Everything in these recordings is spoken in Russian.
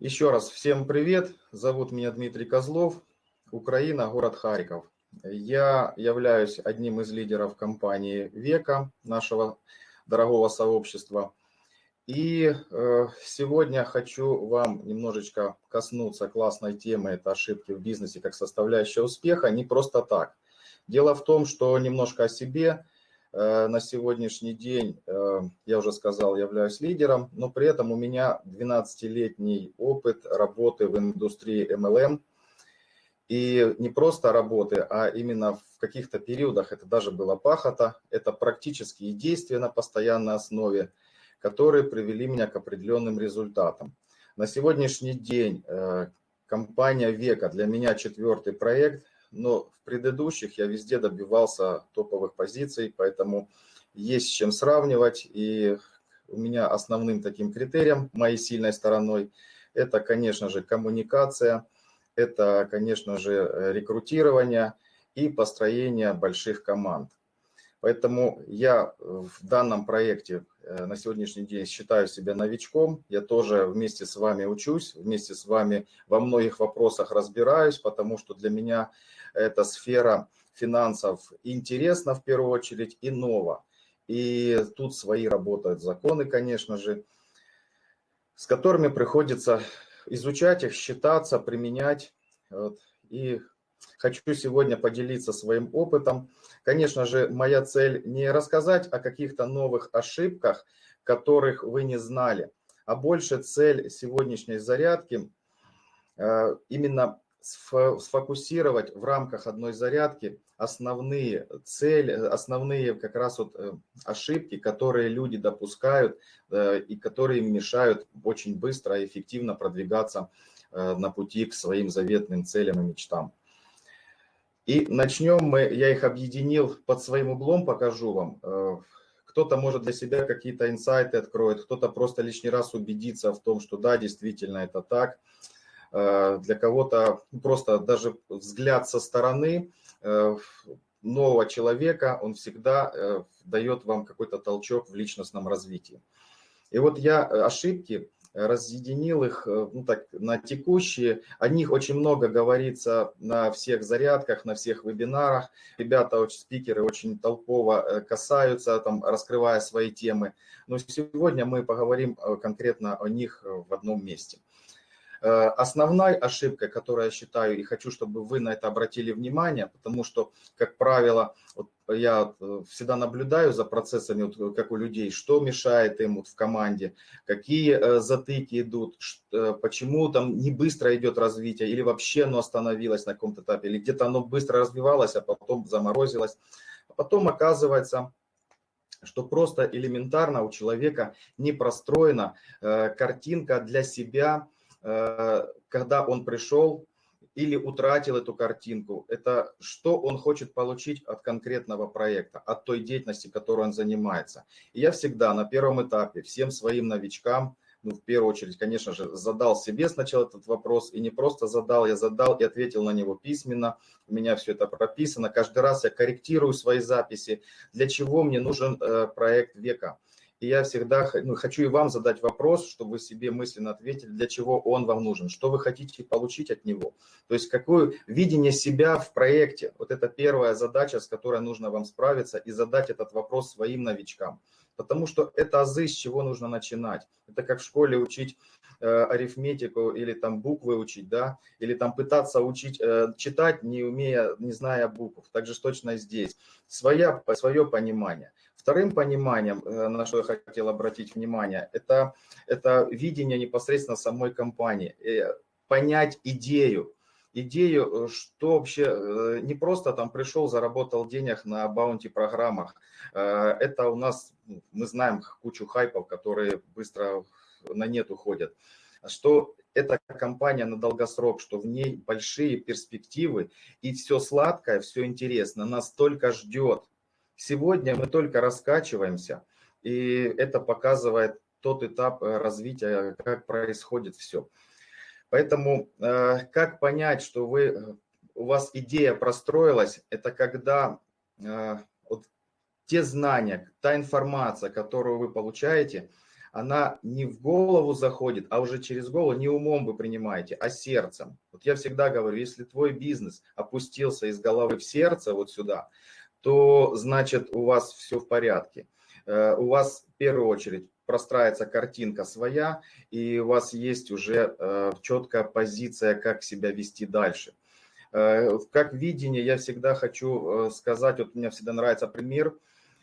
Еще раз всем привет. Зовут меня Дмитрий Козлов. Украина, город Харьков. Я являюсь одним из лидеров компании «Века», нашего дорогого сообщества. И э, сегодня хочу вам немножечко коснуться классной темы, это ошибки в бизнесе как составляющая успеха, не просто так. Дело в том, что немножко о себе. Э, на сегодняшний день, э, я уже сказал, являюсь лидером, но при этом у меня 12-летний опыт работы в индустрии MLM. И не просто работы, а именно в каких-то периодах, это даже было пахота, это практические действия на постоянной основе, которые привели меня к определенным результатам. На сегодняшний день э, компания «Века» для меня четвертый проект, но в предыдущих я везде добивался топовых позиций, поэтому есть с чем сравнивать. И у меня основным таким критерием, моей сильной стороной, это, конечно же, коммуникация, это, конечно же, рекрутирование и построение больших команд. Поэтому я в данном проекте э, на сегодняшний день считаю себя новичком. Я тоже вместе с вами учусь, вместе с вами во многих вопросах разбираюсь, потому что для меня эта сфера финансов интересна в первую очередь и нова. И тут свои работают законы, конечно же, с которыми приходится изучать их, считаться, применять. Вот. И хочу сегодня поделиться своим опытом. Конечно же, моя цель не рассказать о каких-то новых ошибках, которых вы не знали, а больше цель сегодняшней зарядки э, именно сфокусировать в рамках одной зарядки основные цели, основные как раз вот э, ошибки, которые люди допускают э, и которые мешают очень быстро и эффективно продвигаться на пути к своим заветным целям и мечтам. И начнем мы, я их объединил под своим углом, покажу вам. Э, кто-то может для себя какие-то инсайты откроет, кто-то просто лишний раз убедится в том, что да, действительно это так. Э, для кого-то просто даже взгляд со стороны э, нового человека, он всегда дает вам какой-то толчок в личностном развитии. И вот я ошибки разъединил их э, ну, так, на текущие. О них очень много говорится на всех зарядках, на всех вебинарах. Ребята, очень, спикеры очень толково э, касаются, там, раскрывая свои темы. Но сегодня мы поговорим э, конкретно о них в одном месте. Э, основной ошибкой, которую я считаю, и хочу, чтобы вы на это обратили внимание, потому что, как правило, вот я э, всегда наблюдаю за процессами, вот, как у людей, что мешает им вот в команде, какие э, затыки идут, почему там не быстро идет развитие, или вообще оно остановилось на каком-то этапе, или где-то оно быстро развивалось, а потом заморозилось. А потом оказывается, что просто элементарно у человека не простроена картинка для себя, Э, когда он пришел или утратил эту картинку, это что он хочет получить от конкретного проекта, от той деятельности, которой он занимается. И я всегда на первом этапе всем своим новичкам, ну, в первую очередь, конечно же, задал себе сначала этот вопрос, и не просто задал, я задал и ответил на него письменно, у меня все это прописано, каждый раз я корректирую свои записи, для чего мне нужен э, проект века. И я всегда ну, хочу и вам задать вопрос, чтобы вы себе мысленно ответили, для чего он вам нужен, что вы хотите получить от него. То есть какое видение себя в проекте. Вот это первая задача, с которой нужно вам справиться и задать этот вопрос своим новичкам. Потому что это азы, с чего нужно начинать. Это как в школе учить э, арифметику или там буквы учить, да, или там пытаться учить э, читать, не умея, не зная букв. Так же точно здесь. Своя, свое понимание. Вторым пониманием, э, на что я хотел обратить внимание, это, это видение непосредственно самой компании. Э, понять идею, идею, э, что вообще не просто там пришел, заработал денег на баунти программах. Это у нас, ну, мы знаем кучу хайпов, которые быстро на нет уходят. Что это компания на долгосрок, что в ней большие перспективы и все сладкое, все интересно, нас только ждет. Сегодня мы только раскачиваемся, и это показывает тот этап э, развития, как происходит все. Поэтому э, как понять, что вы, э, у вас идея простроилась, это когда вот те знания, та информация, которую вы получаете, она не в голову заходит, а уже через голову не умом вы принимаете, а сердцем. Вот я всегда говорю, если твой бизнес опустился из головы в сердце вот сюда, то значит у вас все в порядке. Э, у вас в первую очередь простраивается картинка своя, и у вас есть уже э, четкая позиция, как себя вести дальше. Э, как видение я всегда хочу сказать, вот мне всегда нравится пример,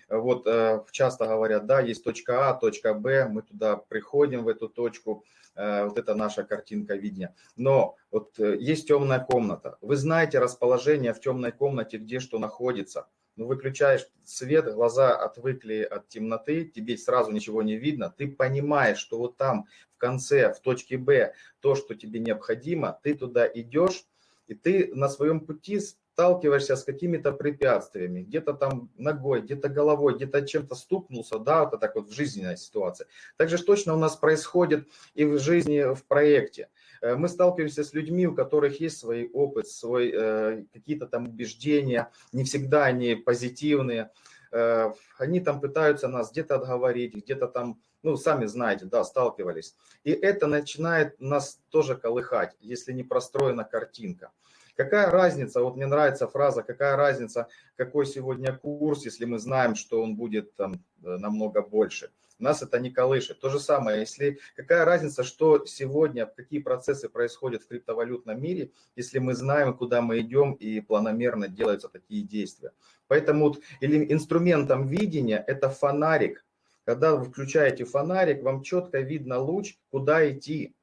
вот часто говорят, да, есть точка А, точка Б, мы туда приходим в эту точку, вот это наша картинка видения. Но вот есть темная комната. Вы знаете расположение в темной комнате, где что находится ну, выключаешь свет, глаза отвыкли от темноты, тебе сразу ничего не видно, ты понимаешь, что вот там в конце, в точке Б, то, что тебе необходимо, ты туда идешь, и ты на своем пути сталкиваешься с какими-то препятствиями, где-то там ногой, где-то головой, где-то чем-то стукнулся, да, вот так вот в жизненной ситуации. Также точно у нас происходит и в жизни, в проекте. Э, мы сталкиваемся с людьми, у которых есть свой опыт, свой, э, какие-то там убеждения, не всегда они позитивные. Э, они там пытаются нас где-то отговорить, где-то там, ну, сами знаете, да, сталкивались. И это начинает нас тоже колыхать, если не простроена картинка. Какая разница, вот мне нравится фраза, какая разница, какой сегодня курс, если мы знаем, что он будет там намного больше нас это не колышет. То же самое, если какая разница, что сегодня, какие процессы происходят в криптовалютном мире, если мы знаем, куда мы идем и планомерно делаются такие действия. Поэтому или инструментом видения это фонарик. Когда вы включаете фонарик, вам четко видно луч, куда идти.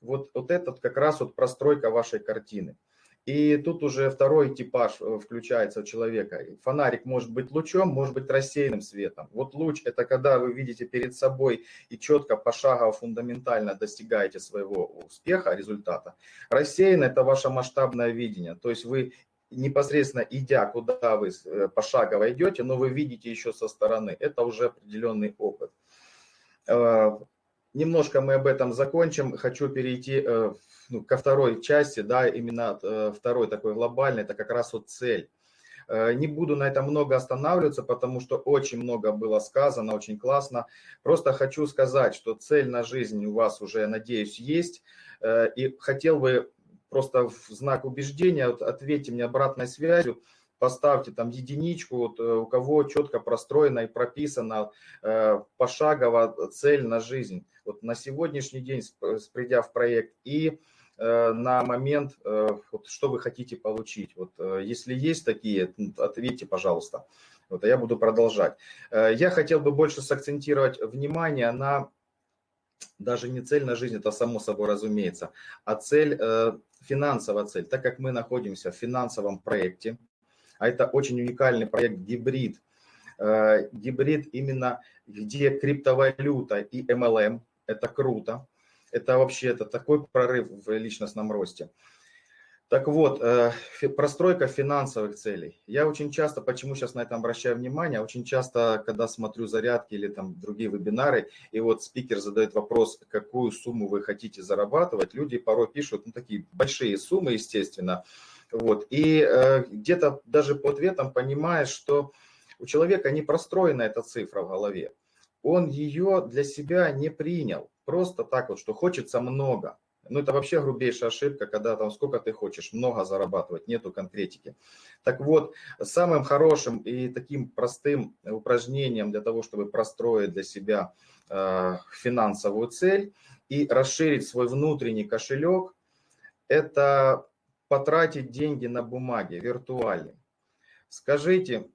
Вот, вот этот как раз вот простройка вашей картины. И тут уже второй типаж э, включается у человека. Фонарик может быть лучом, может быть рассеянным светом. Вот луч – это когда вы видите перед собой и четко, пошагово, фундаментально достигаете своего успеха, результата. Рассеянный – это ваше масштабное видение. То есть вы непосредственно идя, куда вы э, пошагово идете, но вы видите еще со стороны. Это уже определенный опыт. Э, немножко мы об этом закончим. Хочу перейти ну, ко второй части, да, именно э, второй такой глобальный, это как раз вот цель. Э, не буду на этом много останавливаться, потому что очень много было сказано, очень классно. Просто хочу сказать, что цель на жизнь у вас уже, надеюсь, есть. Э, и хотел бы просто в знак убеждения, вот ответьте мне обратной связью, поставьте там единичку, вот, у кого четко простроена и прописана пошагово цель на жизнь. Вот на сегодняшний день, придя в проект, и Э, на момент, э, вот, что вы хотите получить. Вот, э, если есть такие, ответьте, пожалуйста. Вот, а я буду продолжать. Я хотел бы больше сакцентировать внимание на даже не цель на жизнь, это само собой разумеется, а цель, финансовая цель. Так как мы находимся в финансовом проекте, а это очень уникальный проект гибрид, гибрид именно, где криптовалюта и MLM, это круто, это вообще это такой прорыв в личностном росте. Так вот, э, простройка финансовых целей. Я очень часто, почему сейчас на это обращаю внимание, очень часто, когда смотрю зарядки или там другие вебинары, и вот спикер задает вопрос, какую сумму вы хотите зарабатывать, люди порой пишут, ну, такие большие суммы, естественно, вот, и э, где-то даже по ответам понимаешь, что у человека не простроена эта цифра в голове, он ее для себя не принял, просто так вот, что хочется много. Ну, это вообще грубейшая ошибка, когда там сколько ты хочешь, много зарабатывать, нету конкретики. Так вот, самым хорошим и таким простым упражнением для того, чтобы простроить для себя э, финансовую цель и расширить свой внутренний кошелек, это потратить деньги на бумаге, виртуальные. Скажите,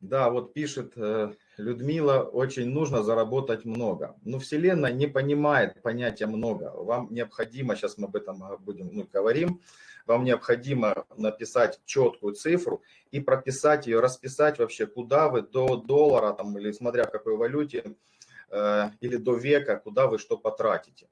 да, вот пишет э, Людмила, очень нужно заработать много. Но Вселенная не понимает понятия много. Вам необходимо, сейчас мы об этом будем ну, говорим, вам необходимо написать четкую цифру и прописать ее, расписать вообще, куда вы до доллара, там, или смотря в какой валюте, э, или до века, куда вы что потратите.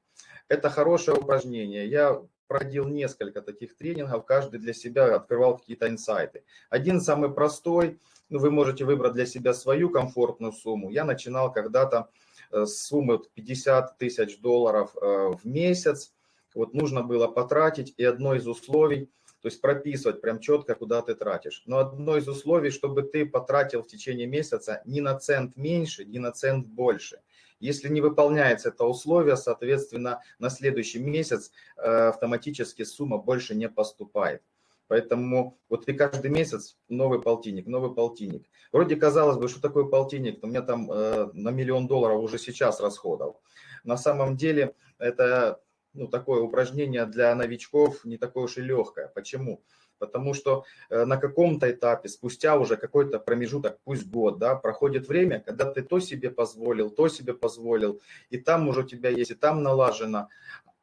Это хорошее упражнение. Я проводил несколько таких тренингов, каждый для себя открывал какие-то инсайты. Один самый простой – ну, вы можете выбрать для себя свою комфортную сумму. Я начинал когда-то э, с суммы 50 тысяч долларов э, в месяц. Вот нужно было потратить, и одно из условий, то есть прописывать прям четко, куда ты тратишь. Но одно из условий, чтобы ты потратил в течение месяца не на цент меньше, не на цент больше. Если не выполняется это условие, соответственно, на следующий месяц автоматически сумма больше не поступает. Поэтому вот и каждый месяц новый полтинник, новый полтинник. Вроде казалось бы, что такое полтинник, у меня там э, на миллион долларов уже сейчас расходов. На самом деле это ну, такое упражнение для новичков не такое уж и легкое. Почему? Потому что э, на каком-то этапе, спустя уже какой-то промежуток, пусть год, да, проходит время, когда ты то себе позволил, то себе позволил, и там уже у тебя есть, и там налажено,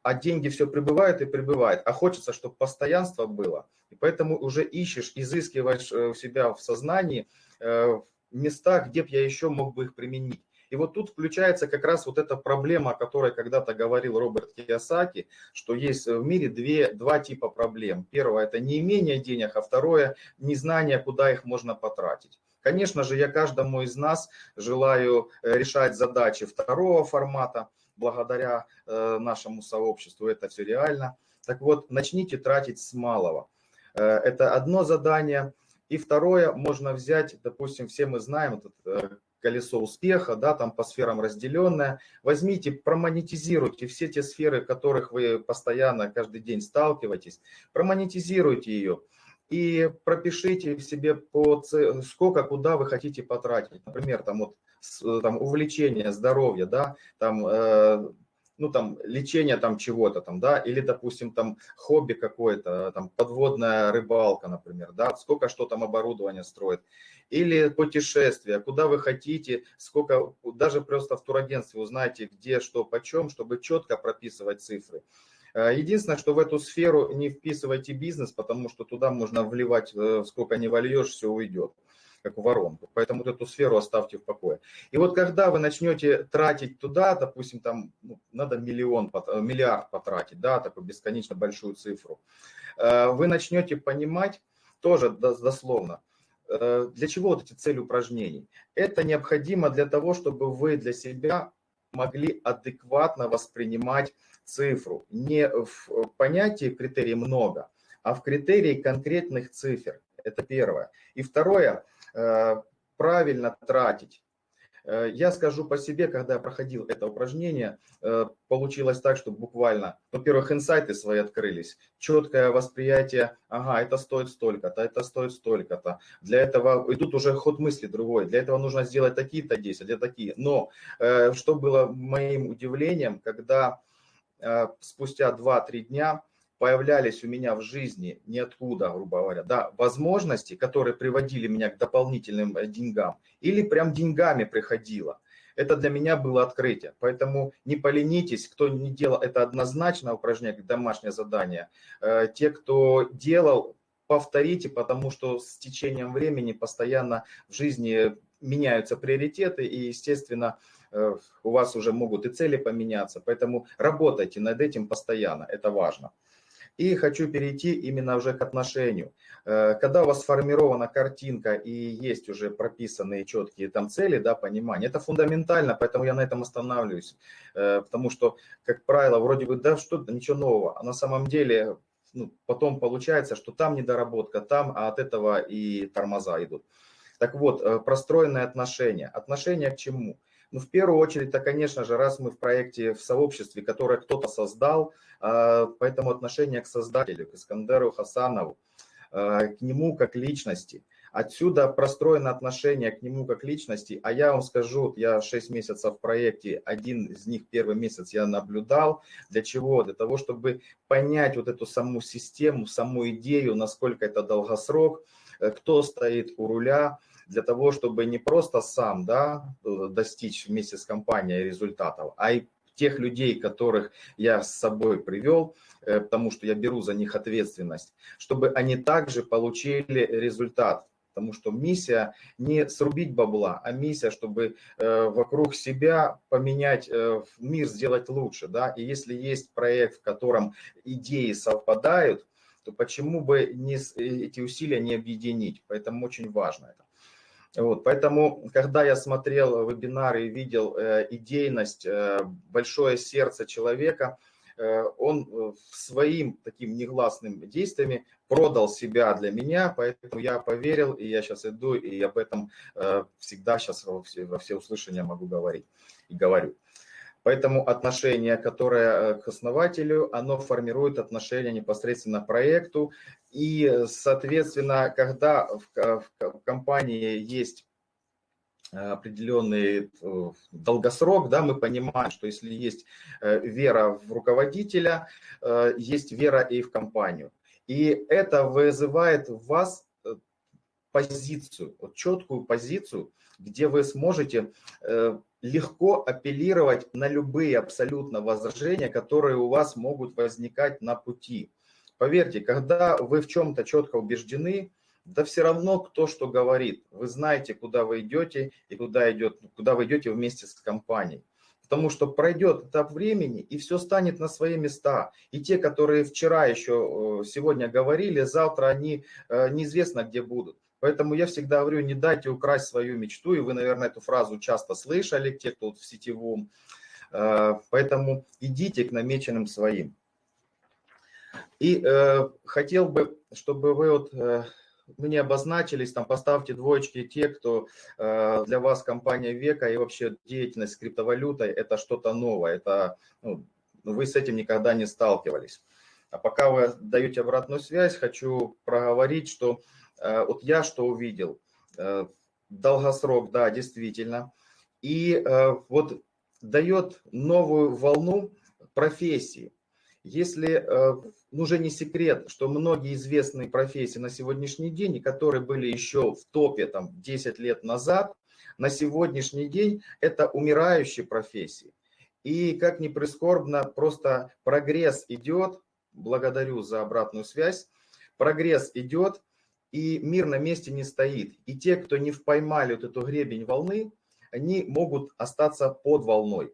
а деньги все прибывают и прибывают, а хочется, чтобы постоянство было. И поэтому уже ищешь, изыскиваешь э, у себя в сознании э, места, где бы я еще мог бы их применить. И вот тут включается как раз вот эта проблема, о которой когда-то говорил Роберт Киясаки, что есть в мире две, два типа проблем. Первое – это неимение денег, а второе – незнание, куда их можно потратить. Конечно же, я каждому из нас желаю э, решать задачи второго формата, благодаря э, нашему сообществу это все реально. Так вот, начните тратить с малого. Э, это одно задание. И второе, можно взять, допустим, все мы знаем этот э, колесо успеха, да, там по сферам разделенное. Возьмите, промонетизируйте все те сферы, в которых вы постоянно каждый день сталкиваетесь, промонетизируйте ее и пропишите себе по сколько, куда вы хотите потратить. Например, там вот там увлечение, здоровье, да, там, э, ну там лечение там чего-то там, да, или, допустим, там хобби какое-то, там подводная рыбалка, например, да, сколько что там оборудование строит, или путешествия, куда вы хотите, сколько, даже просто в турагентстве узнаете, где, что, почем, чтобы четко прописывать цифры. Э, единственное, что в эту сферу не вписывайте бизнес, потому что туда можно вливать, э, сколько не вольешь, все уйдет как воронку. Поэтому вот эту сферу оставьте в покое. И вот когда вы начнете тратить туда, допустим, там ну, надо миллион, э, миллиард потратить, да, такую бесконечно большую цифру, вы начнете понимать, тоже дословно, для чего вот эти цели упражнений. Это необходимо для того, чтобы вы для себя могли адекватно воспринимать цифру. Не в понятии критерий много, а в критерии конкретных цифр. Это первое. И второе, э, правильно тратить. Э, я скажу по себе, когда я проходил это упражнение, э, получилось так, что буквально, во-первых, инсайты свои открылись, четкое восприятие, ага, это стоит столько-то, это стоит столько-то. Для этого, и тут уже ход мысли другой, для этого нужно сделать такие-то действия, для такие. Но что было моим удивлением, когда Э, спустя 2-3 дня появлялись у меня в жизни ниоткуда, грубо говоря, да, возможности, которые приводили меня к дополнительным э, деньгам, или прям деньгами приходило. Это для меня было открытие. Поэтому не поленитесь, кто не делал это однозначно упражнение, домашнее задание. Э, те, кто делал, повторите, потому что с течением времени постоянно в жизни меняются приоритеты, и, естественно, Э, у вас уже могут и цели поменяться, поэтому работайте над этим постоянно, это важно. И хочу перейти именно уже к отношению. Э, когда у вас сформирована картинка и есть уже прописанные четкие там цели, да, понимание, это фундаментально, поэтому я на этом останавливаюсь. Э, потому что, как правило, вроде бы, да, что-то, ничего нового, а на самом деле ну, потом получается, что там недоработка, там, а от этого и тормоза идут. Так вот, простроенные отношения. Отношения к чему? Ну, в первую очередь, то, конечно же, раз мы в проекте, в сообществе, которое кто-то создал, а, поэтому отношение к создателю, к Искандеру Хасанову, а, к нему как личности. Отсюда простроено отношение к нему как личности. А я вам скажу, я 6 месяцев в проекте, один из них первый месяц я наблюдал. Для чего? Для того, чтобы понять вот эту саму систему, саму идею, насколько это долгосрок, э, кто стоит у руля, для того, чтобы не просто сам да, достичь вместе с компанией результатов, а и тех людей, которых я с собой привел, э, потому что я беру за них ответственность, чтобы они также получили результат. Потому что миссия не срубить бабла, а миссия, чтобы э, вокруг себя поменять э, мир, сделать лучше. Да? И если есть проект, в котором идеи совпадают, то почему бы не, эти усилия не объединить? Поэтому очень важно это. Вот, поэтому, когда я смотрел вебинары и видел э, идейность, э, большое сердце человека, он своим таким негласным действиями продал себя для меня, поэтому я поверил, и я сейчас иду, и об этом всегда сейчас во все, во все услышания могу говорить и говорю. Поэтому отношение, которое к основателю, оно формирует отношение непосредственно к проекту. И, соответственно, когда в компании есть определенный э, долгосрок, да, мы понимаем, что если есть э, вера в руководителя, э, есть вера и в компанию. И это вызывает в вас позицию, вот четкую позицию, где вы сможете легко апеллировать на любые абсолютно возражения, которые у вас могут возникать на пути. Поверьте, когда вы в чем-то четко убеждены, да все равно кто что говорит. Вы знаете, куда вы идете и куда, идет, куда вы идете вместе с компанией. Потому что пройдет этап времени, и все станет на свои места. И те, которые вчера еще, э, сегодня говорили, завтра они э, неизвестно где будут. Поэтому я всегда говорю, не дайте украсть свою мечту. И вы, наверное, эту фразу часто слышали, те, кто в сетевом. Э, поэтому идите к намеченным своим. И э, хотел бы, чтобы вы вот мы не обозначились, там поставьте двоечки те, кто э, для вас компания века и вообще деятельность с криптовалютой это что-то новое, это ну, вы с этим никогда не сталкивались. А пока вы даете обратную связь, хочу проговорить, что э, вот я что увидел. Э, долгосрок, да, действительно. И э, вот дает новую волну профессии. Если э, уже не секрет, что многие известные профессии на сегодняшний день, которые были еще в топе там 10 лет назад, на сегодняшний день это умирающие профессии. И как ни прискорбно, просто прогресс идет, благодарю за обратную связь, прогресс идет, и мир на месте не стоит. И те, кто не поймали вот эту гребень волны, они могут остаться под волной.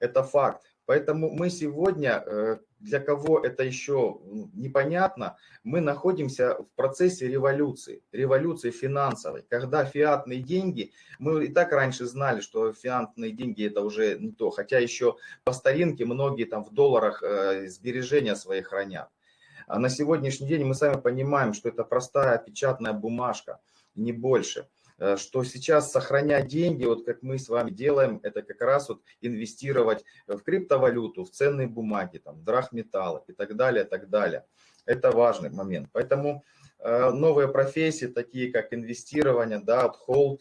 Это факт. Поэтому мы сегодня, э, для кого это еще непонятно, мы находимся в процессе революции, революции финансовой, когда фиатные деньги, мы и так раньше знали, что фиатные деньги это уже не то, хотя еще по старинке многие там в долларах э, сбережения свои хранят. А на сегодняшний день мы сами понимаем, что это простая печатная бумажка, не больше. Э, что сейчас сохранять деньги, вот как мы с вами делаем, это как раз вот инвестировать в криптовалюту, в ценные бумаги, там, драгметаллы и так далее, так далее. Это важный момент. Поэтому э, новые профессии, такие как инвестирование, да, hold,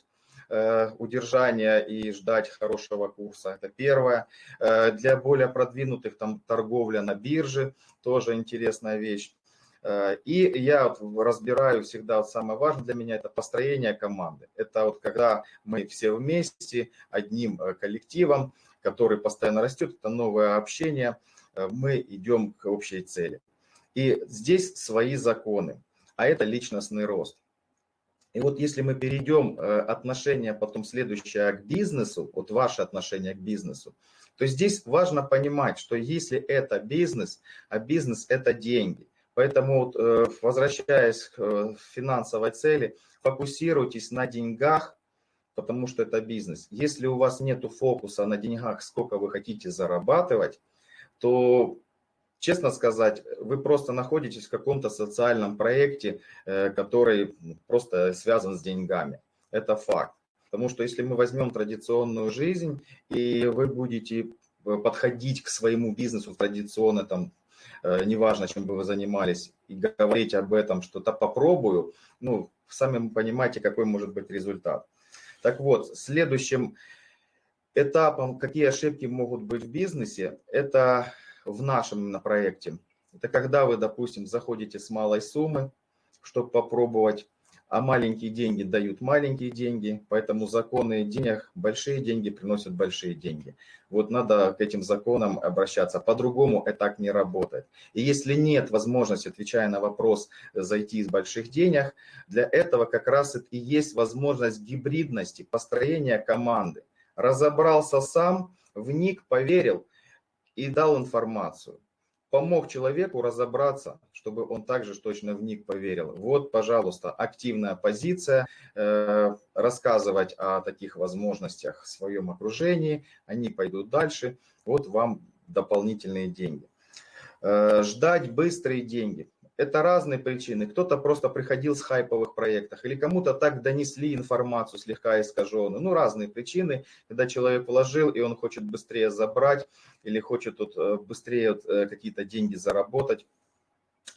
э, удержание и ждать хорошего курса. Это первое. Для более продвинутых там торговля на бирже, тоже интересная вещь. Э, и я разбираю всегда, вот самое важное для меня, это построение команды. Это вот когда мы все вместе, одним э, коллективом, который постоянно растет, это новое общение, э, мы идем к общей цели. И здесь свои законы, а это личностный рост. И вот если мы перейдем отношение потом следующее к бизнесу, вот ваше отношение к бизнесу, то здесь важно понимать, что если это бизнес, а бизнес это деньги – Поэтому, э, возвращаясь к э, финансовой цели, фокусируйтесь на деньгах, потому что это бизнес. Если у вас нет фокуса на деньгах, сколько вы хотите зарабатывать, то, честно сказать, вы просто находитесь в каком-то социальном проекте, э, который просто связан с деньгами. Это факт. Потому что если мы возьмем традиционную жизнь, и вы будете подходить к своему бизнесу традиционно, там, Э, неважно, чем бы вы занимались, и говорить об этом, что-то попробую, ну, сами понимаете, какой может быть результат. Так вот, следующим этапом, какие ошибки могут быть в бизнесе, это в нашем на проекте. Это когда вы, допустим, заходите с малой суммы, чтобы попробовать а маленькие деньги дают маленькие деньги, поэтому законы денег, большие деньги приносят большие деньги. Вот надо к этим законам обращаться, по-другому это так не работает. И если нет возможности, отвечая на вопрос, зайти из больших денег, для этого как раз и есть возможность гибридности, построения команды. Разобрался сам, вник, поверил и дал информацию помог человеку разобраться, чтобы он также точно в них поверил. Вот, пожалуйста, активная позиция, э, рассказывать о таких возможностях в своем окружении, они пойдут дальше, вот вам дополнительные деньги. ждать быстрые деньги. Это разные причины. Кто-то просто приходил с хайповых проектов, или кому-то так донесли информацию слегка искаженную. Ну, разные причины, когда человек вложил, и он хочет быстрее забрать, или хочет тут э, быстрее э, какие-то деньги заработать.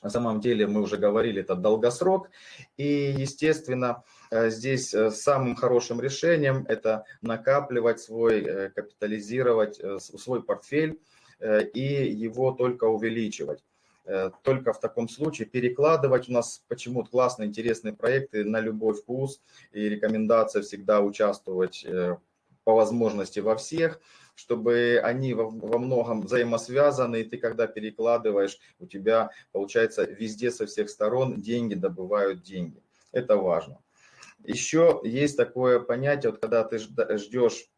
На самом деле, мы уже говорили, это долгосрок. И, естественно, э, здесь самым хорошим решением это накапливать свой, капитализировать свой портфель и его только увеличивать. Э, только в таком случае перекладывать у нас почему-то классные, интересные проекты на любой вкус и рекомендация всегда участвовать э, по возможности во всех, чтобы они во, во многом взаимосвязаны, и ты когда перекладываешь, у тебя получается везде со всех сторон деньги добывают деньги. Это важно. Еще есть такое понятие, вот когда ты ждешь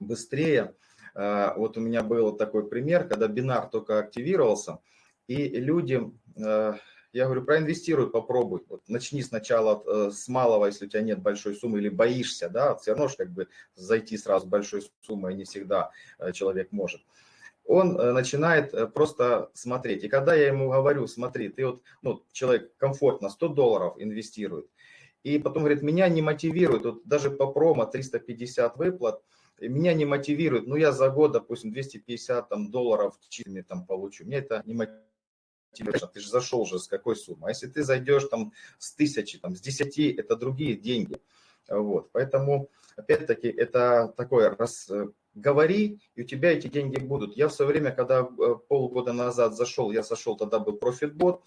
быстрее, э, вот у меня был такой пример, когда бинар только активировался, и людям, э, я говорю, проинвестируй, попробуй. Вот начни сначала э, с малого, если у тебя нет большой суммы или боишься, да, все равно же как бы зайти сразу большой суммой не всегда э, человек может. Он начинает просто смотреть. И когда я ему говорю, смотри, ты вот, ну, человек комфортно 100 долларов инвестирует, и потом говорит, меня не мотивирует, вот даже по промо 350 выплат, меня не мотивирует, ну я за год, допустим, 250 там, долларов чистыми там получу, меня это не мотивирует ты же зашел же с какой суммы. А если ты зайдешь там с тысячи, там, с десяти, это другие деньги. Вот, поэтому, опять-таки, это такое, раз э, говори, и у тебя эти деньги будут. Я в свое время, когда э, полгода назад зашел, я зашел, тогда был профитбот,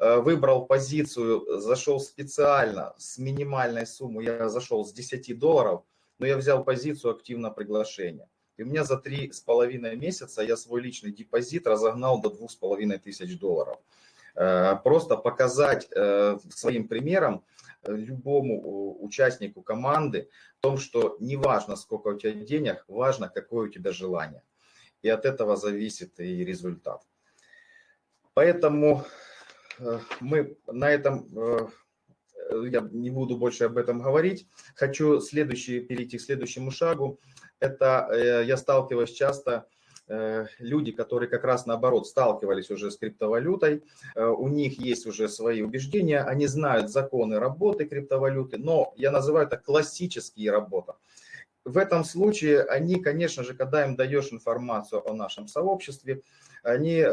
э, выбрал позицию, зашел специально с минимальной суммой, я зашел с 10 долларов, но я взял позицию активно приглашения. И у меня за три с половиной месяца я свой личный депозит разогнал до двух с половиной тысяч долларов. Э, просто показать э, своим примером э, любому участнику команды в том, что не важно, сколько у тебя денег, важно, какое у тебя желание. И от этого зависит и результат. Поэтому мы на этом, я не буду больше об этом говорить. Хочу следующий, перейти к следующему шагу это э, я сталкиваюсь часто, э, люди, которые как раз наоборот сталкивались уже с криптовалютой, э, у них есть уже свои убеждения, они знают законы работы криптовалюты, но я называю это классические работы. В этом случае они, конечно же, когда им даешь информацию о нашем сообществе, они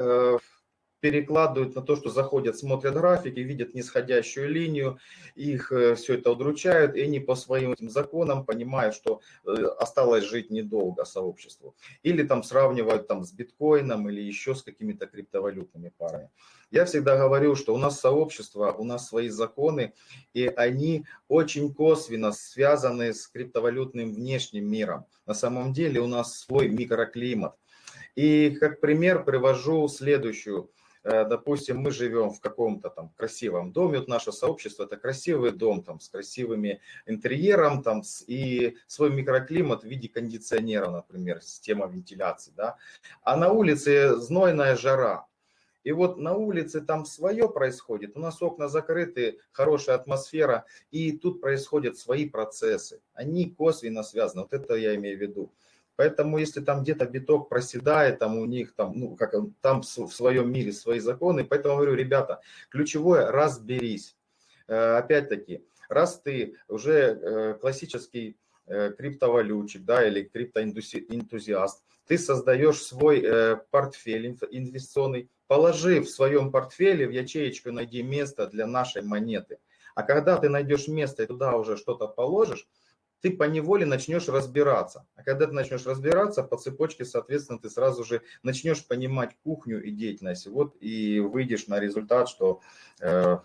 перекладывают на то, что заходят, смотрят графики, видят нисходящую линию, их э, все это удручают, и они по своим этим законам понимают, что э, осталось жить недолго сообществу. Или там сравнивают там с биткоином или еще с какими-то криптовалютными парами. Я всегда говорю, что у нас сообщество, у нас свои законы, и они очень косвенно связаны с криптовалютным внешним миром. На самом деле у нас свой микроклимат. И как пример привожу следующую допустим, мы живем в каком-то там красивом доме, вот наше сообщество это красивый дом там с красивыми интерьером там и свой микроклимат в виде кондиционера, например, система вентиляции, да, а на улице знойная жара, и вот на улице там свое происходит, у нас окна закрыты, хорошая атмосфера, и тут происходят свои процессы, они косвенно связаны, вот это я имею в виду. Поэтому если там где-то биток проседает, там у них там, ну, как там в своем мире свои законы, поэтому говорю, ребята, ключевое – разберись. Э, опять-таки, раз ты уже э, классический э, криптовалютчик, да, или криптоэнтузиаст, ты создаешь свой портфель инвестиционный, положи в своем портфеле в ячеечку, найди место для нашей монеты. А когда ты найдешь место и туда уже что-то положишь, ты по неволе начнешь разбираться. А когда ты начнешь разбираться, по цепочке, соответственно, ты сразу же начнешь понимать кухню и деятельность. Вот и выйдешь на результат, что э,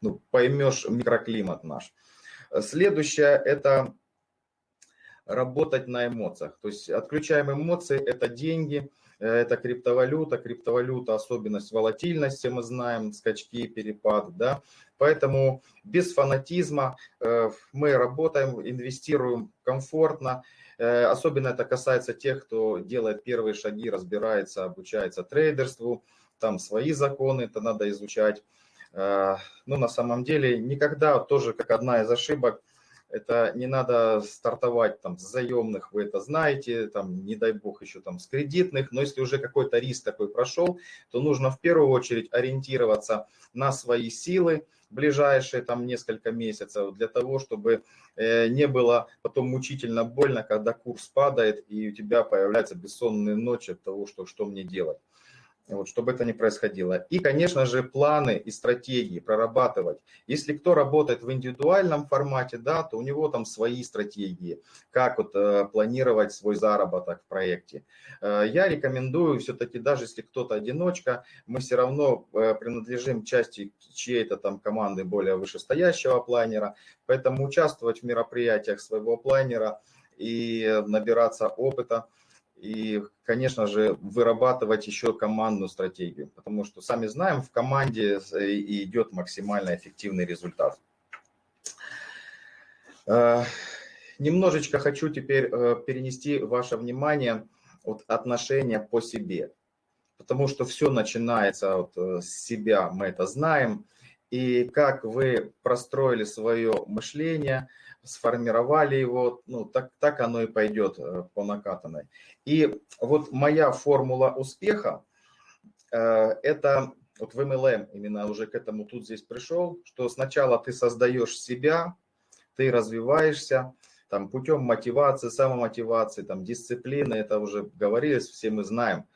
ну, поймешь микроклимат наш. Следующее – это работать на эмоциях. То есть отключаем эмоции – это деньги – это криптовалюта, криптовалюта, особенность волатильности, мы знаем, скачки, перепад, да, поэтому без фанатизма э, мы работаем, инвестируем комфортно, э, особенно это касается тех, кто делает первые шаги, разбирается, обучается трейдерству, там свои законы, это надо изучать, но на самом деле никогда, тоже как одна из ошибок, Это не надо стартовать там с заемных, вы это знаете, там, не дай бог еще там с кредитных, но если уже какой-то риск такой прошел, то нужно в первую очередь ориентироваться на свои силы, ближайшие там несколько месяцев для того, чтобы э, не было потом мучительно больно, когда курс падает и у тебя появляются бессонные ночи от того, что, что мне делать вот, чтобы это не происходило. И, конечно же, планы и стратегии прорабатывать. Если кто работает в индивидуальном формате, да, то у него там свои стратегии, как вот э, планировать свой заработок в проекте. Э, я рекомендую все-таки, даже если кто-то одиночка, мы все равно э, принадлежим части чьей-то там команды более вышестоящего планера, поэтому участвовать в мероприятиях своего планера и набираться опыта – и, конечно же, вырабатывать еще командную стратегию, потому что, сами знаем, в команде идет максимально эффективный результат. Э, немножечко хочу теперь э, перенести ваше внимание от отношения по себе, потому что все начинается от э, себя, мы это знаем, и как вы простроили свое мышление – сформировали его, ну, так, так оно и пойдет э, по накатанной. И вот моя формула успеха, э, это вот в MLM именно уже к этому тут здесь пришел, что сначала ты создаешь себя, ты развиваешься, там путем мотивации, самомотивации, там дисциплины, это уже говорилось, все мы знаем.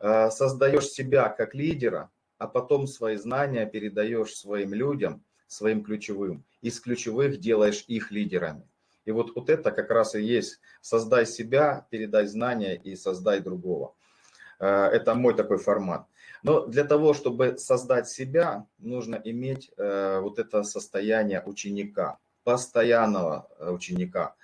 Э, создаешь себя как лидера, а потом свои знания передаешь своим людям, своим ключевым. Из ключевых делаешь их лидерами. И вот, вот это как раз и есть создай себя, передай знания и создай другого. Э, это мой такой формат. Но для того, чтобы создать себя, нужно иметь э, вот это состояние ученика, постоянного э, ученика.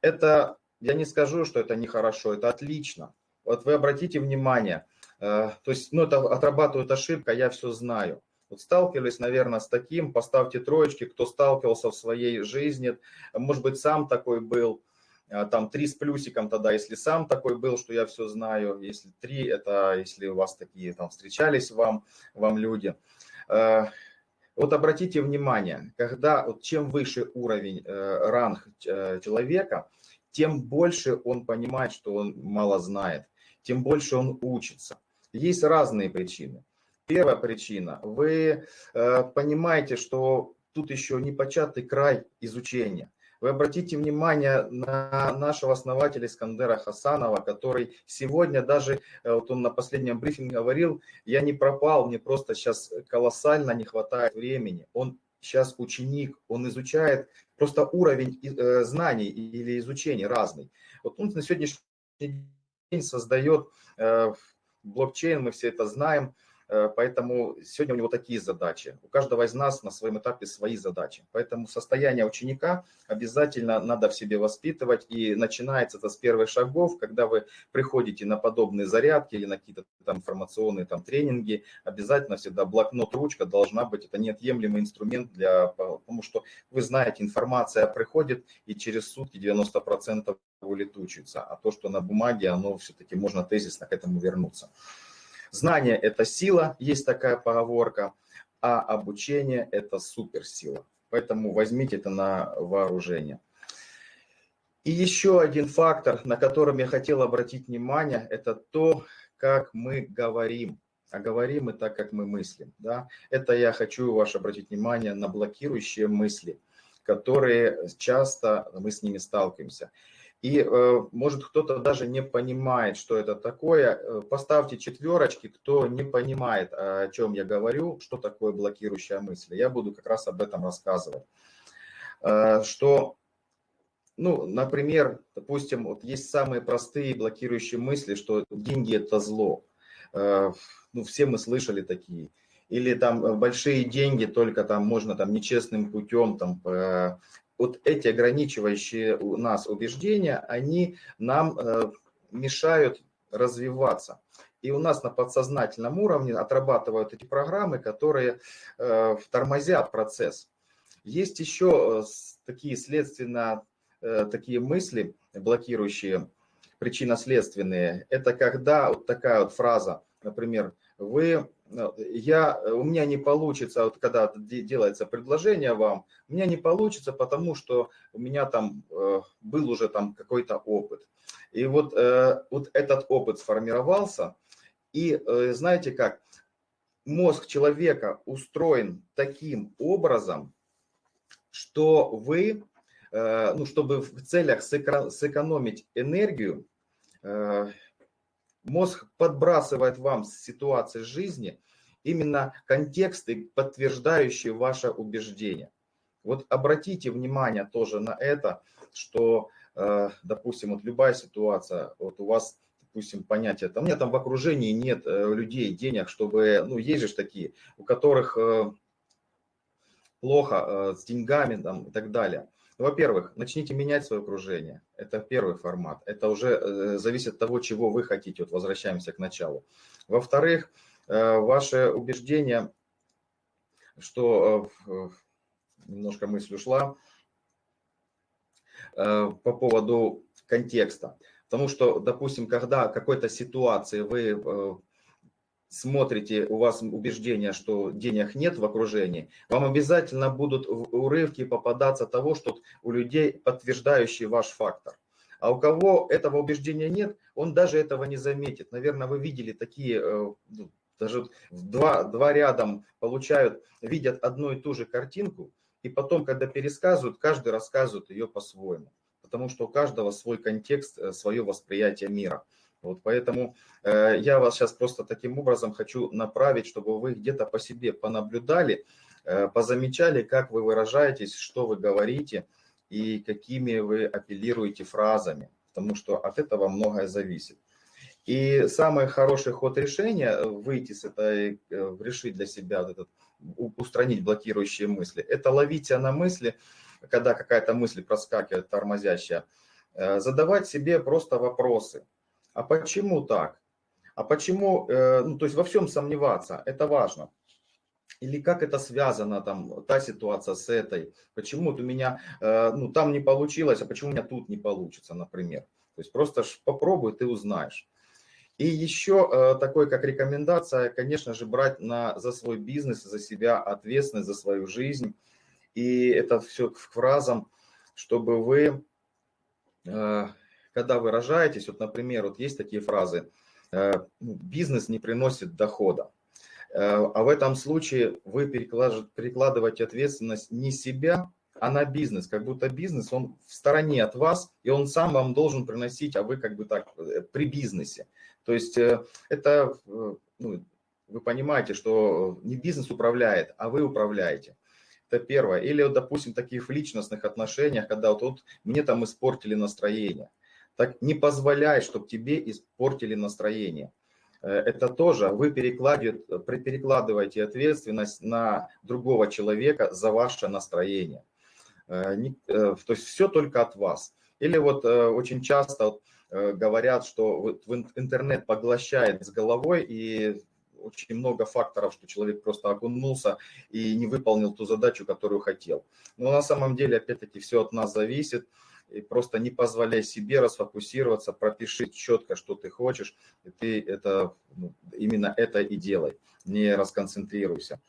Это, я не скажу, что это нехорошо, это отлично. Вот вы обратите внимание, то есть, ну, это отрабатывает ошибка, я все знаю. Вот сталкивались, наверное, с таким, поставьте троечки, кто сталкивался в своей жизни, может быть, сам такой был, а, там три с плюсиком тогда, если сам такой был, что я все знаю, если три, это если у вас такие там встречались вам, вам люди. А, вот обратите внимание, когда, вот чем выше уровень, э, ранг э, человека, тем больше он понимает, что он мало знает, тем больше он учится. Есть разные причины. Первая причина. Вы э, понимаете, что тут еще не початый край изучения. Вы обратите внимание на нашего основателя Искандера Хасанова, который сегодня даже, э, вот он на последнем брифинге говорил, я не пропал, мне просто сейчас колоссально не хватает времени. Он сейчас ученик, он изучает просто уровень э, знаний или изучения разный. Вот он на сегодняшний день создает э, блокчейн, мы все это знаем, поэтому сегодня у него такие задачи. У каждого из нас на своем этапе свои задачи. Поэтому состояние ученика обязательно надо в себе воспитывать. И начинается это с первых шагов, когда вы приходите на подобные зарядки или на какие-то там информационные там тренинги. Обязательно всегда блокнот, ручка должна быть. Это неотъемлемый инструмент, для, потому что вы знаете, информация приходит и через сутки 90% улетучится. А то, что на бумаге, оно все-таки можно тезисно к этому вернуться. Знание – это сила, есть такая поговорка, а обучение – это суперсила. Поэтому возьмите это на вооружение. И еще один фактор, на котором я хотел обратить внимание, это то, как мы говорим. А говорим мы так, как мы мыслим. Да? Это я хочу ваше обратить внимание на блокирующие мысли, которые часто мы с ними сталкиваемся. И э, может кто-то даже не понимает, что это такое. Э, поставьте четверочки, кто не понимает, о чем я говорю, что такое блокирующая мысль. Я буду как раз об этом рассказывать. Э, что, ну, например, допустим, вот есть самые простые блокирующие мысли, что деньги – это зло. Ну, все мы слышали такие или там большие деньги только там можно там нечестным путем там вот эти ограничивающие нас убеждения, они нам э, мешают развиваться. И у нас на подсознательном уровне отрабатывают эти программы, которые э, тормозят процесс. Есть еще э, такие следственно, такие мысли, блокирующие, причинно-следственные. Это когда вот такая вот фраза, например, вы я, у меня не получится, вот когда делается предложение вам, у меня не получится, потому что у меня там э, был уже там какой-то опыт. И вот, э, вот этот опыт сформировался, и э, знаете как, мозг человека устроен таким образом, что вы, ну, чтобы в целях сэкономить энергию, Мозг подбрасывает вам с ситуации жизни именно контексты, подтверждающие ваше убеждение. Вот обратите внимание тоже на это, что, э, допустим, вот любая ситуация, вот у вас, допустим, понятие, там, у меня там в окружении нет э, людей, денег, чтобы, ну, есть же такие, у которых э, плохо с деньгами там, и так далее. Ну, во-первых, начните менять свое окружение. Это первый формат. Это уже э, зависит от того, чего вы хотите. Вот возвращаемся к началу. Во-вторых, э, ваше убеждение, что э, немножко мысль ушла по поводу контекста. Потому что, допустим, когда какой-то ситуации вы смотрите, у вас убеждение, что денег нет в окружении, вам обязательно будут урывки попадаться того, что у людей подтверждающий ваш фактор. А у кого этого убеждения нет, он даже этого не заметит. Наверное, вы видели такие, э, ну, даже два, два рядом получают, видят одну и ту же картинку, и потом, когда пересказывают, каждый рассказывает ее по-своему. Потому что у каждого свой контекст, э, свое восприятие мира. Вот поэтому э, я вас сейчас просто таким образом хочу направить, чтобы вы где-то по себе понаблюдали, э, позамечали, как вы выражаетесь, что вы говорите и какими вы апеллируете фразами, потому что от этого многое зависит. И самый хороший ход решения выйти с этой, э, решить для себя вот этот, устранить блокирующие мысли, это ловить на мысли, когда какая-то мысль проскакивает, тормозящая, э, задавать себе просто вопросы – а почему так? А почему, э, ну, то есть во всем сомневаться, это важно. Или как это связано, там, та ситуация с этой, почему у меня, э, ну, там не получилось, а почему у меня тут не получится, например. То есть просто попробуй, ты узнаешь. И еще э, такой, как рекомендация, конечно же, брать на, за свой бизнес, за себя ответственность, за свою жизнь. И это все к фразам, чтобы вы когда выражаетесь, вот, например, вот есть такие фразы, э, ну, бизнес не приносит дохода. Э, а в этом случае вы перекладываете ответственность не себя, а на бизнес. Как будто бизнес, он в стороне от вас, и он сам вам должен приносить, а вы как бы так э, при бизнесе. То есть это, ну, вы понимаете, что не бизнес управляет, а вы управляете. Это первое. Или, допустим, таких в личностных отношениях, когда вот, вот мне там испортили настроение. Так не позволяй, чтобы тебе испортили настроение. Э, это тоже вы перекладываете ответственность на другого человека за ваше настроение. Э, э, то есть все только от вас. Или вот очень часто говорят, что интернет поглощает с головой и очень много факторов, что человек просто окунулся и не выполнил ту задачу, которую хотел. Но на самом деле, опять-таки, все от нас зависит и просто не позволяй себе расфокусироваться, пропиши четко, что ты хочешь, и ты это, ну, именно это и делай, не расконцентрируйся.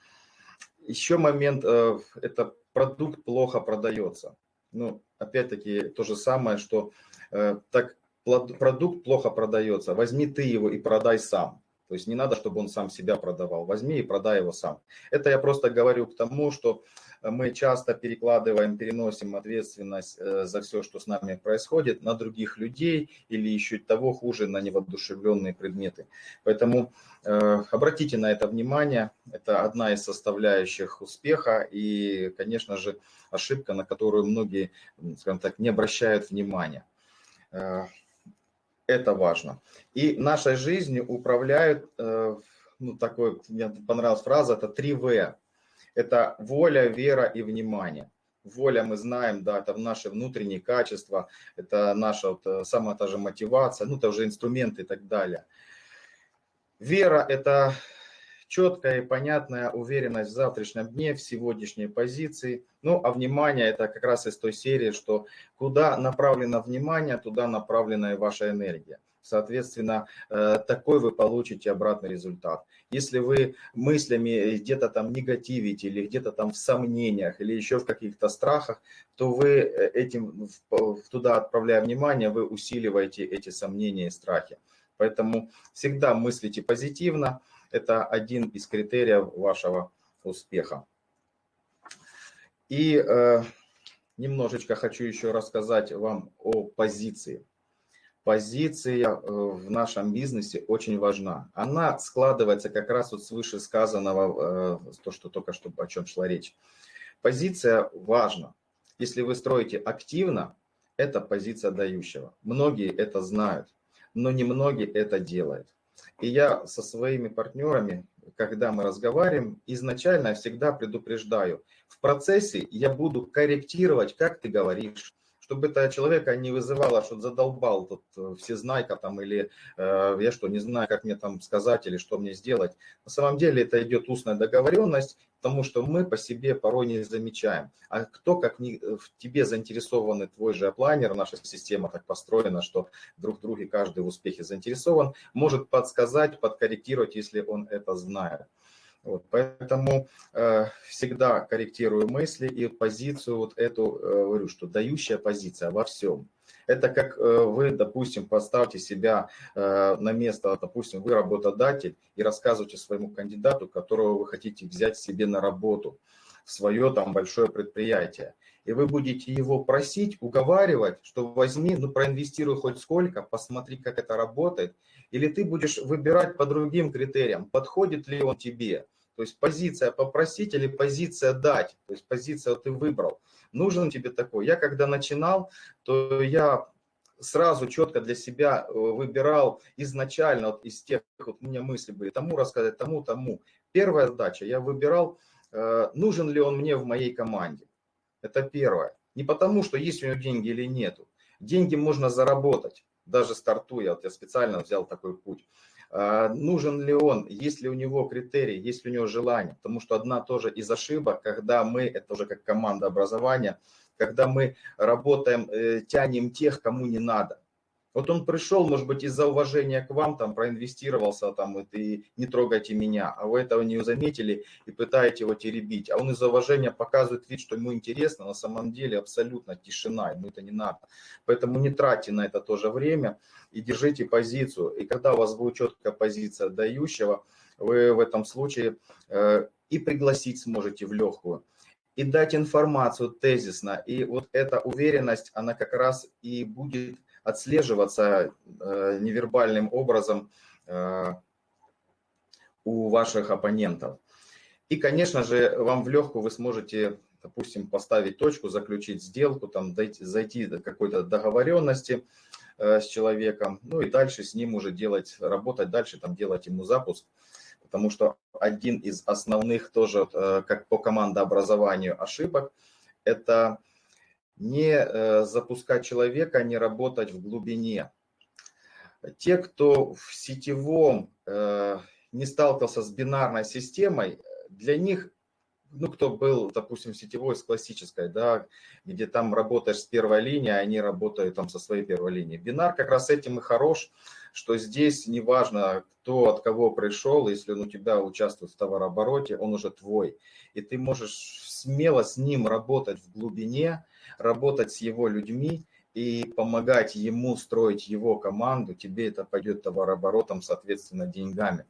Еще момент, э, это продукт плохо продается. Ну, опять-таки, то же самое, что э, так продукт плохо продается, возьми ты его и продай сам. То есть не надо, чтобы он сам себя продавал. Возьми и продай его сам. Это я просто говорю к тому, что мы часто перекладываем, переносим ответственность э, за все, что с нами происходит, на других людей или еще того хуже, на невоодушевленные предметы. Поэтому э, обратите на это внимание. Это одна из составляющих успеха и, конечно же, ошибка, на которую многие, скажем так, не обращают внимания. Э, это важно. И нашей жизнью управляют, ну, такой, мне понравилась фраза, это 3 В. Это воля, вера и внимание. Воля, мы знаем, да, это наши внутренние качества, это наша вот, э, самая та же мотивация, ну, это уже инструменты и так далее. Вера – это четкая и понятная уверенность в завтрашнем дне, в сегодняшней позиции. Ну, а внимание – это как раз из той серии, что куда направлено внимание, туда направлена и ваша энергия. Соответственно, э, такой вы получите обратный результат. Если вы мыслями где-то там негативите или где-то там в сомнениях или еще в каких-то страхах, то вы э, этим туда отправляя внимание, вы усиливаете эти сомнения и страхи. Поэтому всегда мыслите позитивно. Это один из критериев вашего успеха. И э, немножечко хочу еще рассказать вам о позиции. Позиция э, в нашем бизнесе очень важна. Она складывается как раз вот с вышесказанного, э, то, что только что о чем шла речь. Позиция важна. Если вы строите активно, это позиция дающего. Многие это знают, но не многие это делают. И я со своими партнерами, когда мы разговариваем, изначально всегда предупреждаю, в процессе я буду корректировать, как ты говоришь, чтобы это человека не вызывало, что задолбал тут э, всезнайка там, или э, я что, не знаю, как мне там сказать, или что мне сделать. На самом деле это идет устная договоренность, потому что мы по себе порой не замечаем. А кто, как не, в тебе заинтересованный твой же планер, наша система так построена, что друг в друге каждый в успехе заинтересован, может подсказать, подкорректировать, если он это знает. Вот, поэтому э, всегда корректирую мысли и позицию вот эту, э, говорю, что дающая позиция во всем. Это как э, вы, допустим, поставьте себя э, на место, допустим, вы работодатель и рассказываете своему кандидату, которого вы хотите взять себе на работу, в свое там большое предприятие. И вы будете его просить, уговаривать, что возьми, ну проинвестируй хоть сколько, посмотри, как это работает, или ты будешь выбирать по другим критериям, подходит ли он тебе. То есть позиция попросить или позиция дать. То есть позиция ты выбрал. Нужен тебе такой. Я когда начинал, то я сразу четко для себя э, выбирал изначально вот из тех, вот у меня мысли были, тому рассказать, тому, тому. Первая задача, я выбирал, э, нужен ли он мне в моей команде. Это первое. Не потому, что есть у него деньги или нету. Деньги можно заработать даже стартуя, вот я специально взял такой путь. А, нужен ли он, есть ли у него критерии, есть ли у него желание. Потому что одна тоже из ошибок, когда мы, это уже как команда образования, когда мы работаем, э, тянем тех, кому не надо. Вот он пришел, может быть, из-за уважения к вам, там, проинвестировался, там, и не трогайте меня, а вы этого не заметили и пытаете его теребить. А он из-за уважения показывает вид, что ему интересно, на самом деле абсолютно тишина, ему это не надо. Поэтому не тратьте на это тоже время и держите позицию. И когда у вас будет четкая позиция дающего, вы в этом случае э, и пригласить сможете в легкую и дать информацию тезисно. И вот эта уверенность, она как раз и будет отслеживаться э, невербальным образом э, у ваших оппонентов. И, конечно же, вам в легкую вы сможете, допустим, поставить точку, заключить сделку, там, дойти, зайти до какой-то договоренности э, с человеком, ну и дальше с ним уже делать, работать дальше, там, делать ему запуск. Потому что один из основных тоже, как по командообразованию ошибок, это не э, запускать человека, не работать в глубине. Те, кто в сетевом э, не сталкивался с бинарной системой, для них, ну, кто был, допустим, сетевой с классической, да, где там работаешь с первой линии, а они работают там со своей первой линии. Бинар как раз этим и хорош, что здесь неважно, кто от кого пришел, если он у тебя участвует в товарообороте, он уже твой. И ты можешь смело с ним работать в глубине, работать с его людьми и помогать ему строить его команду, тебе это пойдет товарооборотом, соответственно, деньгами.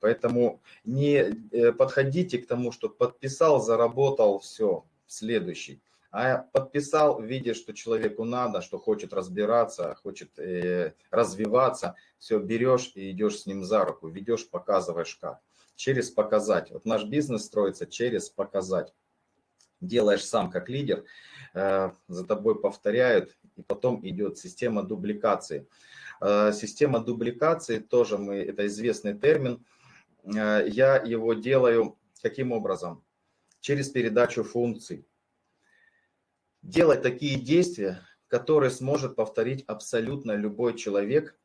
Поэтому не э, подходите к тому, что подписал, заработал, все, следующий. А подписал, видя, что человеку надо, что хочет разбираться, хочет э, развиваться, все, берешь и идешь с ним за руку, ведешь, показываешь как. Через показать. Вот наш бизнес строится через показать делаешь сам как лидер, э, за тобой повторяют, и потом идет система дубликации. Э, система дубликации тоже мы, это известный термин, э, я его делаю каким образом? Через передачу функций. Делать такие действия, которые сможет повторить абсолютно любой человек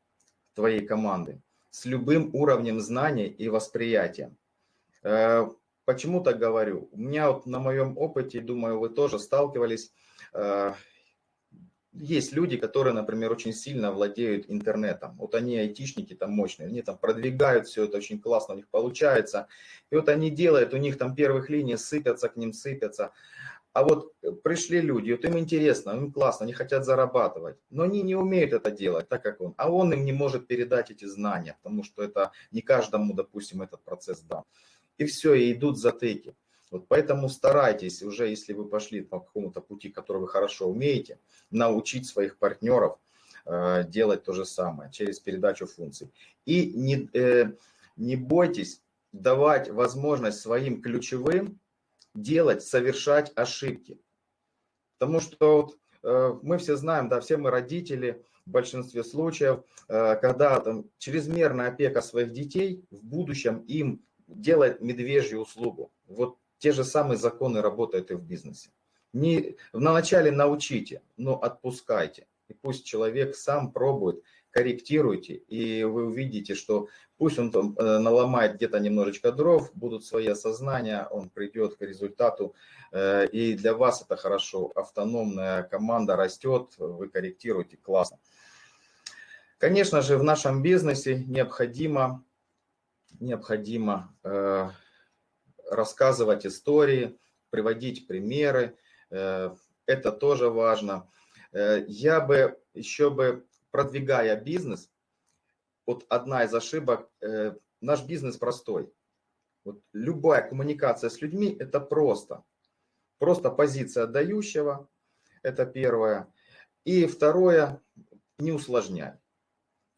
твоей команды с любым уровнем знаний и восприятия. Почему так говорю? У меня вот на моем опыте, думаю, вы тоже сталкивались, э, есть люди, которые, например, очень сильно владеют интернетом. Вот они айтишники там мощные, они там продвигают все это очень классно, у них получается. И вот они делают, у них там первых линий сыпятся, к ним сыпятся. А вот пришли люди, вот им интересно, им классно, они хотят зарабатывать, но они не умеют это делать, так как он. А он им не может передать эти знания, потому что это не каждому, допустим, этот процесс дан. И все, и идут затыки. Вот поэтому старайтесь уже, если вы пошли по какому-то пути, который вы хорошо умеете, научить своих партнеров э, делать то же самое через передачу функций. И не, э, не бойтесь давать возможность своим ключевым делать, совершать ошибки. Потому что вот, э, мы все знаем, да, все мы родители, в большинстве случаев, э, когда там чрезмерная опека своих детей в будущем им делает медвежью услугу. Вот те же самые законы работают и в бизнесе. Не, на начале научите, но отпускайте. И пусть человек сам пробует, корректируйте, и вы увидите, что пусть он там э, наломает где-то немножечко дров, будут свои осознания, он придет к результату, э, и для вас это хорошо. Автономная команда растет, вы корректируете, классно. Конечно же, в нашем бизнесе необходимо, необходимо э, рассказывать истории, приводить примеры. Э, это тоже важно. Э, я бы еще бы, продвигая бизнес, вот одна из ошибок, наш бизнес простой. Вот любая коммуникация с людьми – это просто. Просто позиция отдающего – это первое. И второе – не усложняй.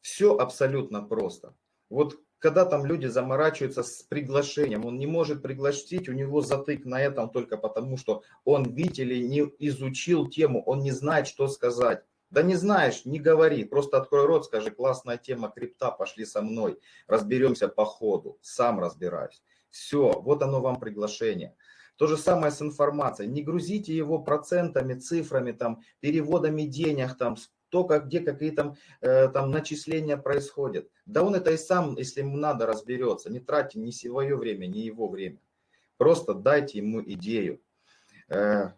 Все абсолютно просто. Вот когда там люди заморачиваются с приглашением, он не может пригласить, у него затык на этом только потому, что он, видите ли, не изучил тему, он не знает, что сказать. Да не знаешь, не говори, просто открой рот, скажи, классная тема крипта, пошли со мной, разберемся по ходу, сам разбираюсь. Все, вот оно вам приглашение. То же самое с информацией. Не грузите его процентами, цифрами, там, переводами денег, там, то, как, где какие там, э, там начисления происходят. Да он это и сам, если ему надо, разберется. Не тратьте ни свое время, ни его время. Просто дайте ему идею. Э,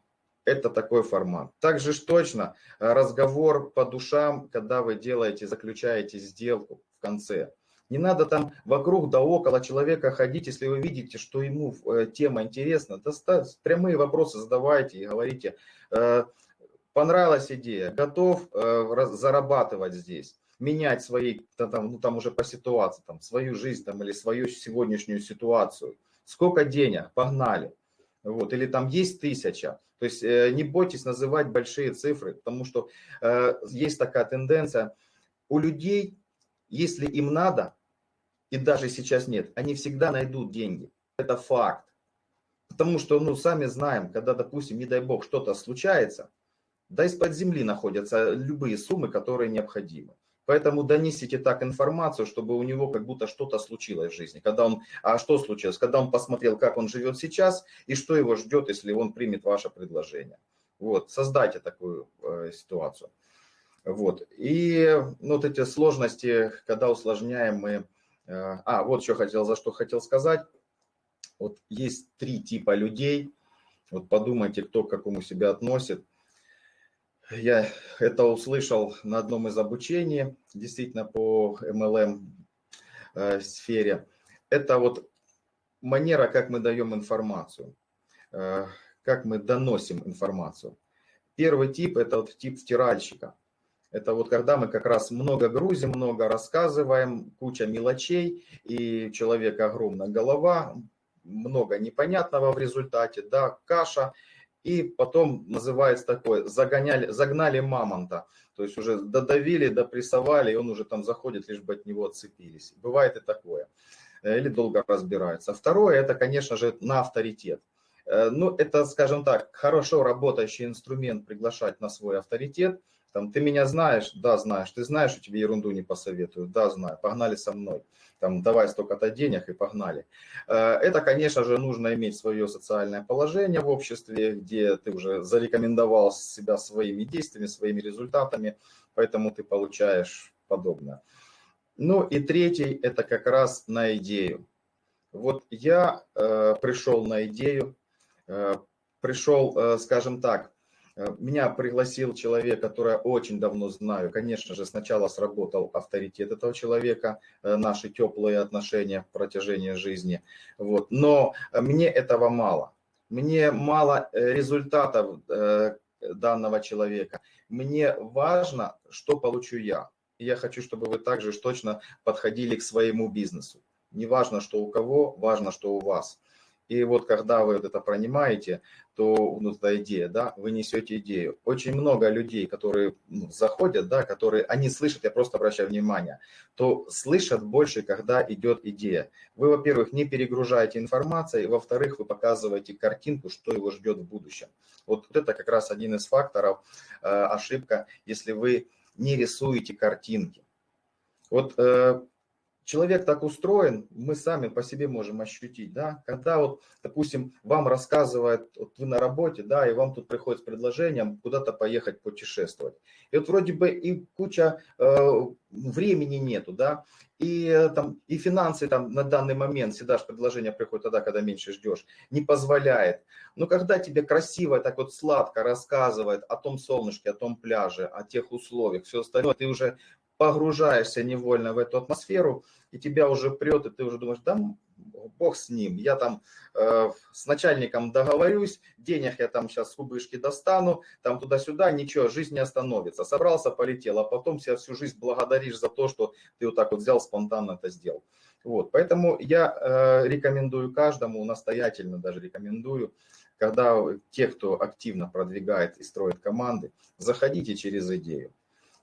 это такой формат. Также ж точно разговор по душам, когда вы делаете, заключаете сделку в конце. Не надо там вокруг да около человека ходить, если вы видите, что ему э, тема интересна. Прямые вопросы задавайте и говорите, э, понравилась идея, готов э, зарабатывать здесь, менять свои, там, ну, там уже по ситуации, там, свою жизнь там, или свою сегодняшнюю ситуацию. Сколько денег? Погнали. Вот, или там есть тысяча. То есть э, не бойтесь называть большие цифры, потому что э, есть такая тенденция. У людей, если им надо, и даже сейчас нет, они всегда найдут деньги. Это факт. Потому что, ну, сами знаем, когда, допустим, не дай бог, что-то случается, да из-под земли находятся любые суммы, которые необходимы. Поэтому донесите так информацию, чтобы у него как будто что-то случилось в жизни. Когда он, а что случилось? Когда он посмотрел, как он живет сейчас и что его ждет, если он примет ваше предложение. Вот, создайте такую э, ситуацию. Вот, и вот эти сложности, когда усложняем мы... Э, а, вот что хотел, за что хотел сказать. Вот есть три типа людей. Вот подумайте, кто к какому себя относит. Я это услышал на одном из обучений, действительно по MLM э. Это вот манера, как мы даем информацию, э, как мы доносим информацию. Первый тип – это вот тип втиральщика. Это вот когда мы как раз много грузим, много рассказываем, куча мелочей, и у человека огромная голова, много непонятного в результате, да, каша – и потом называется такое, загоняли, загнали мамонта, то есть уже додавили, допрессовали, и он уже там заходит, лишь бы от него отцепились. Бывает и такое. Э, или долго разбирается. Второе, это, конечно же, на авторитет. Э, ну, это, скажем так, хорошо работающий инструмент приглашать на свой авторитет. Там, ты меня знаешь? Да, знаешь. Ты знаешь, что тебе ерунду не посоветую? Да, знаю. Погнали со мной там давай столько-то денег и погнали. Э, это, конечно же, нужно иметь свое социальное положение в обществе, где ты уже зарекомендовал себя своими действиями, своими результатами, поэтому ты получаешь подобное. Ну и третий, это как раз на идею. Вот я э, пришел на идею, э, пришел, э, скажем так, меня пригласил человек, который очень давно знаю. Конечно же, сначала сработал авторитет этого человека, э, наши теплые отношения в протяжении жизни. Вот. Но мне этого мало. Мне мало э, результатов данного человека. Мне важно, что получу я. я хочу, чтобы вы также точно подходили к своему бизнесу. Не важно, что у кого, важно, что у вас. И вот когда вы вот это пронимаете, то ну, эта идея, да, вы несете идею. Очень много людей, которые ну, заходят, да, которые, они слышат, я просто обращаю внимание, то слышат больше, когда идет идея. Вы, во-первых, не перегружаете информацией, во-вторых, вы показываете картинку, что его ждет в будущем. Вот это как раз один из факторов, э, ошибка, если вы не рисуете картинки. Вот э, человек так устроен, мы сами по себе можем ощутить, да, когда вот, допустим, вам рассказывают, вот вы на работе, да, и вам тут приходит с предложением куда-то поехать путешествовать. И вот вроде бы и куча э, времени нету, да, и э, там и финансы там на данный момент, всегда же предложение приходит тогда, когда меньше ждешь, не позволяет. Но когда тебе красиво, так вот сладко рассказывает о том солнышке, о том пляже, о тех условиях, все остальное, ты уже погружаешься невольно в эту атмосферу, и тебя уже прет, и ты уже думаешь, да бог с ним, я там э, с начальником договорюсь, денег я там сейчас с кубышки достану, там туда-сюда, ничего, жизнь не остановится. Собрался, полетел, а потом себя всю жизнь благодаришь за то, что ты вот так вот взял, спонтанно это сделал. Вот, поэтому я э, рекомендую каждому, настоятельно даже рекомендую, когда те, кто активно продвигает и строит команды, заходите через идею.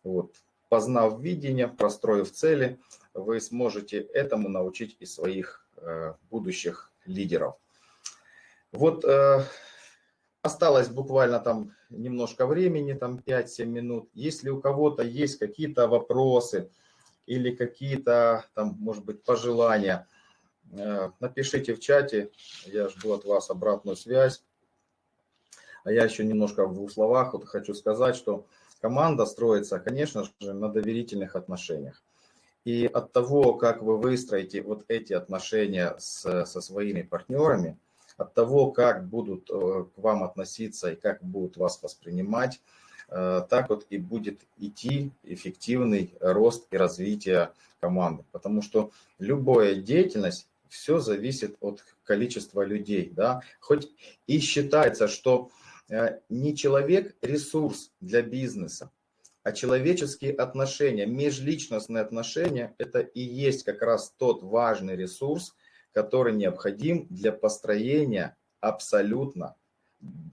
Вот, познав видение, простроив цели, вы сможете этому научить и своих э, будущих лидеров. Вот э, осталось буквально там немножко времени, там 5-7 минут. Если у кого-то есть какие-то вопросы или какие-то там, может быть, пожелания, э, напишите в чате, я жду от вас обратную связь. А я еще немножко в двух словах вот хочу сказать, что команда строится, конечно же, на доверительных отношениях. И от того, как вы выстроите вот эти отношения с, со своими партнерами, от того, как будут э, к вам относиться и как будут вас воспринимать, э, так вот и будет идти эффективный рост и развитие команды. Потому что любая деятельность, все зависит от количества людей. Да? Хоть и считается, что не человек ресурс для бизнеса, а человеческие отношения, межличностные отношения – это и есть как раз тот важный ресурс, который необходим для построения абсолютно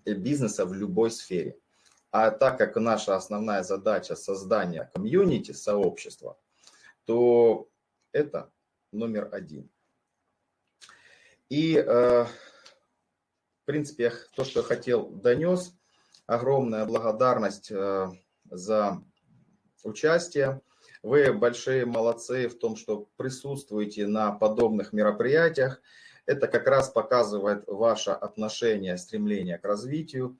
бизнеса в любой сфере. А так как наша основная задача создания комьюнити, сообщества, то это номер один. И э, в принципе, то, что я хотел, донес. Огромная благодарность э, за участие. Вы большие молодцы в том, что присутствуете на подобных мероприятиях. Это как раз показывает ваше отношение, стремление к развитию.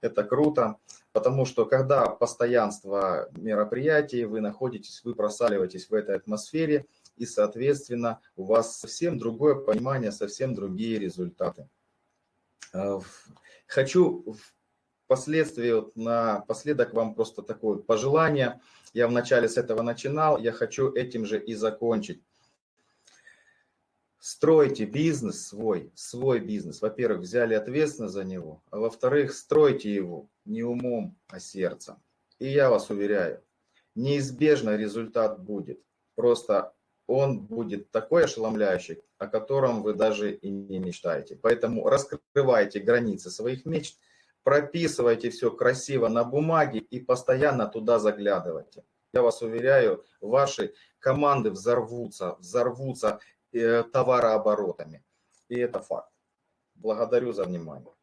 Это круто, потому что когда постоянство мероприятий, вы находитесь, вы просаливаетесь в этой атмосфере, и, соответственно, у вас совсем другое понимание, совсем другие результаты. Э, хочу впоследствии, вот напоследок вам просто такое пожелание. Я вначале с этого начинал, я хочу этим же и закончить. Стройте бизнес свой, свой бизнес. Во-первых, взяли ответственность за него, а во-вторых, стройте его не умом, а сердцем. И я вас уверяю, неизбежно результат будет. Просто он будет такой ошеломляющий, о котором вы даже и не мечтаете. Поэтому раскрывайте границы своих мечт, прописывайте все красиво на бумаге и постоянно туда заглядывайте. Я вас уверяю, ваши команды взорвутся, взорвутся э, товарооборотами. И это факт. Благодарю за внимание.